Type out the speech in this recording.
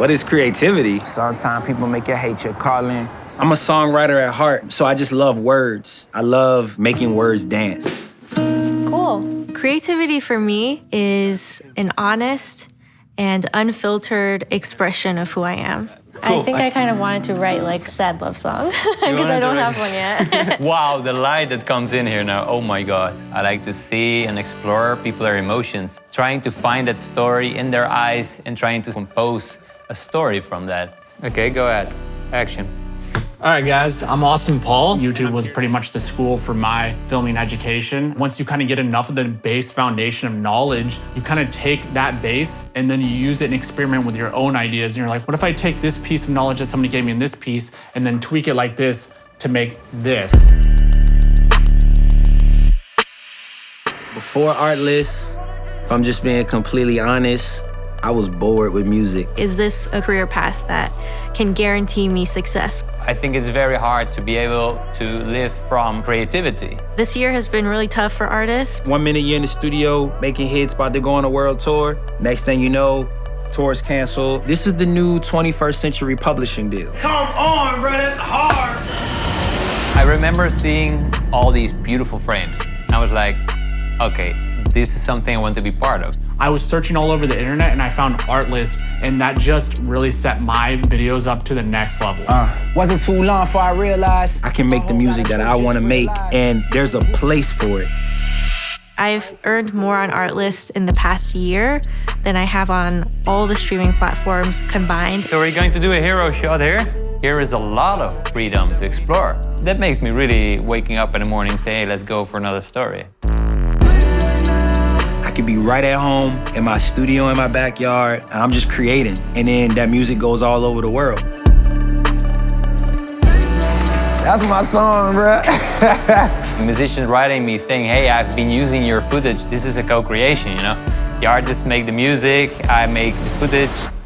What is creativity? Sometimes people make you hate your calling. I'm a songwriter at heart, so I just love words. I love making words dance. Cool. Creativity for me is an honest and unfiltered expression of who I am. Cool. I think I kind of wanted to write like sad love song because I don't write- have one yet. wow, the light that comes in here now. Oh my God. I like to see and explore people's emotions, trying to find that story in their eyes and trying to compose a story from that. Okay, go ahead. Action. All right, guys, I'm Austin Paul. YouTube was pretty much the school for my filming education. Once you kind of get enough of the base foundation of knowledge, you kind of take that base and then you use it and experiment with your own ideas. And you're like, what if I take this piece of knowledge that somebody gave me in this piece and then tweak it like this to make this? Before Artlist, if I'm just being completely honest, I was bored with music. is this a career path that can guarantee me success? I think it's very hard to be able to live from creativity. This year has been really tough for artists. One minute you're in the studio making hits, about to go on a world tour. Next thing you know, tour's canceled. This is the new 21st century publishing deal. Come on, bro, that's hard. I remember seeing all these beautiful frames. I was like, okay, this is something I want to be part of. I was searching all over the internet and I found Artlist, and that just really set my videos up to the next level. Uh, Wasn't too long before I realized I can make the music that I want to make, and there's a place for it. I've earned more on Artlist in the past year than I have on all the streaming platforms combined. So we're going to do a hero shot here. Here is a lot of freedom to explore. That makes me really waking up in the morning saying, hey, let's go for another story. I could be right at home in my studio in my backyard, and I'm just creating. And then that music goes all over the world. that's my song, bruh. musicians writing me saying, hey, I've been using your footage. This is a co-creation, you know? The artists make the music, I make the footage.